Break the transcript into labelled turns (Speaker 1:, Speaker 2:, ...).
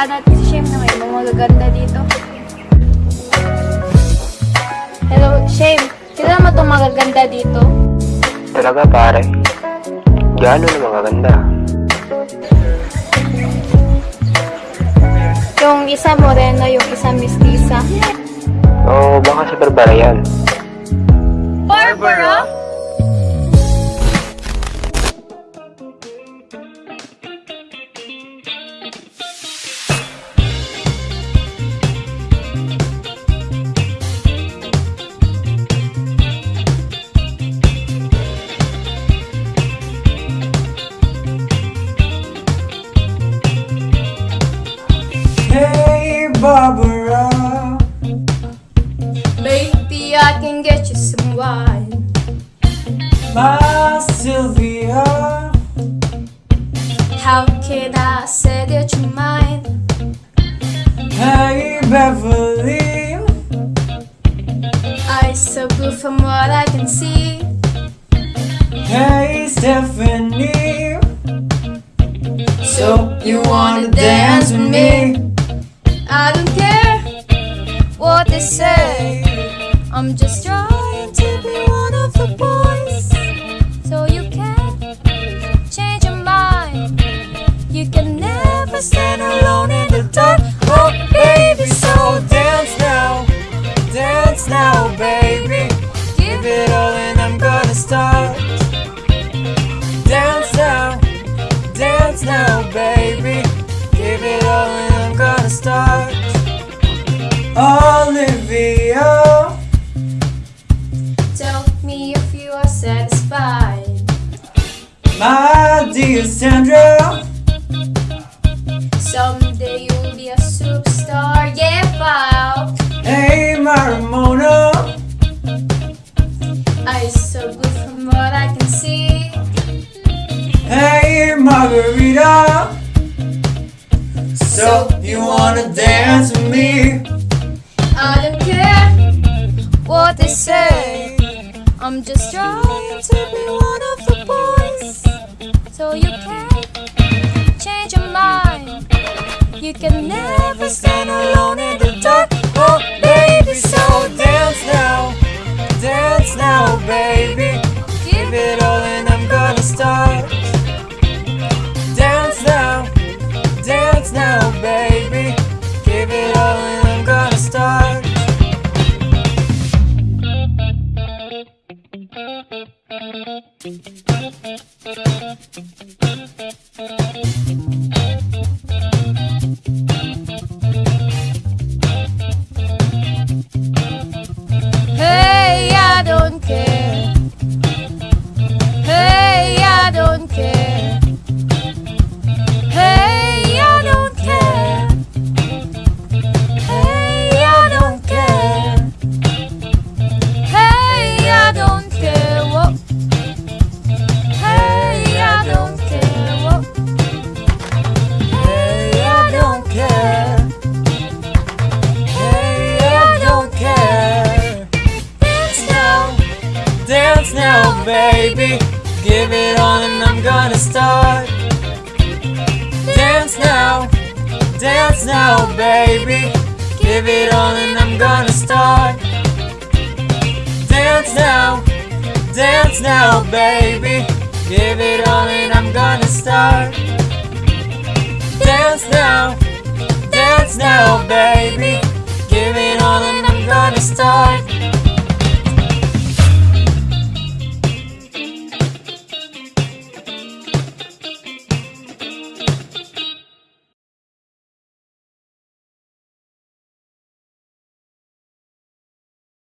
Speaker 1: Puntahan natin si Shame na may mga magaganda dito. Hello, Shame. Kilala mo itong magaganda dito?
Speaker 2: Talaga pare. Gaano na mga ganda.
Speaker 1: Yung isa moreno, yung isa mestiza.
Speaker 2: Oo, baka si Barbara yan.
Speaker 1: Barbara?
Speaker 3: Hey, Barbara.
Speaker 1: Maybe I can get you some wine.
Speaker 3: My Sylvia.
Speaker 1: How can I say that you're mine?
Speaker 3: Hey, Beverly.
Speaker 1: Eyes so blue from what I can see.
Speaker 3: Hey, Stephanie. So, you wanna dance with me?
Speaker 1: Say. I'm just trying to be one of the boys. So you can change your mind. You can never stand alone in the dark. Oh, baby, so
Speaker 3: dance now. Dance now, baby. Give it all Olivia.
Speaker 1: Tell me if you are satisfied.
Speaker 3: My dear Sandra.
Speaker 1: Someday you'll be a superstar. Yeah, pal.
Speaker 3: Hey, Marimona.
Speaker 1: Eyes so good from what I can see.
Speaker 3: Hey, Margarita. So, you wanna dance with me?
Speaker 1: I'm just trying to be one of the boys. So you can change your mind. You can never stand alone
Speaker 3: Give it all and I'm gonna start. Dance now, dance now, baby. Give it all and I'm gonna start. Dance now, dance now, baby. Give it all and I'm gonna start. Dance now, dance now, baby.